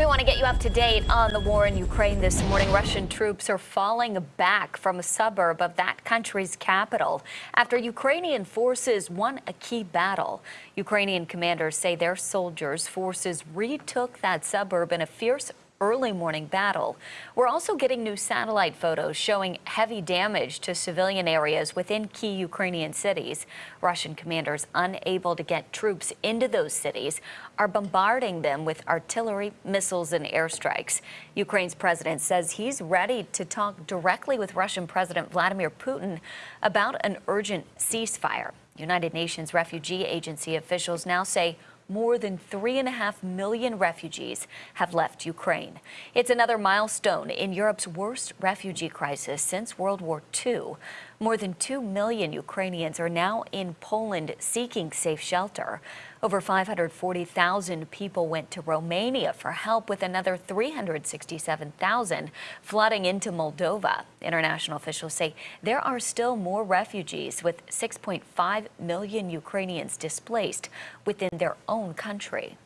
We want to get you up to date on the war in Ukraine this morning. Russian troops are falling back from a suburb of that country's capital after Ukrainian forces won a key battle. Ukrainian commanders say their soldiers' forces retook that suburb in a fierce early morning battle. We're also getting new satellite photos showing heavy damage to civilian areas within key Ukrainian cities. Russian commanders unable to get troops into those cities are bombarding them with artillery, missiles and airstrikes. Ukraine's president says he's ready to talk directly with Russian President Vladimir Putin about an urgent ceasefire. United Nations Refugee Agency officials now say more than three and a half million refugees have left Ukraine. It's another milestone in Europe's worst refugee crisis since World War II. More than 2 million Ukrainians are now in Poland seeking safe shelter. Over 540,000 people went to Romania for help with another 367,000 flooding into Moldova. International officials say there are still more refugees with 6.5 million Ukrainians displaced within their own country.